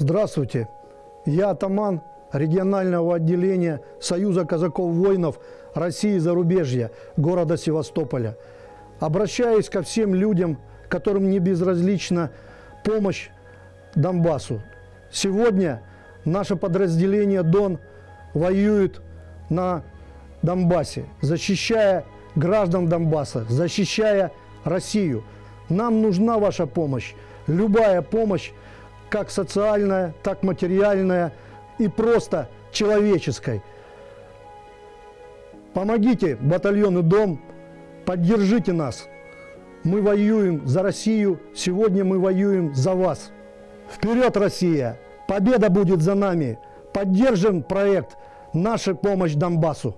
Здравствуйте, я атаман регионального отделения Союза казаков-воинов России и зарубежья города Севастополя. Обращаюсь ко всем людям, которым не безразлична помощь Донбассу. Сегодня наше подразделение «Дон» воюет на Донбассе, защищая граждан Донбасса, защищая Россию. Нам нужна ваша помощь, любая помощь, как социальная, так материальная и просто человеческой. Помогите батальону «Дом», поддержите нас. Мы воюем за Россию, сегодня мы воюем за вас. Вперед, Россия! Победа будет за нами! Поддержим проект «Наша помощь Донбассу».